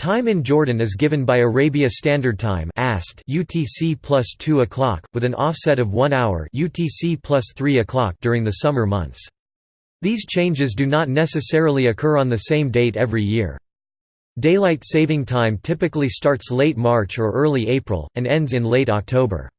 Time in Jordan is given by Arabia Standard Time (AST) UTC plus 2 o'clock, with an offset of 1 hour UTC plus 3 during the summer months. These changes do not necessarily occur on the same date every year. Daylight saving time typically starts late March or early April, and ends in late October.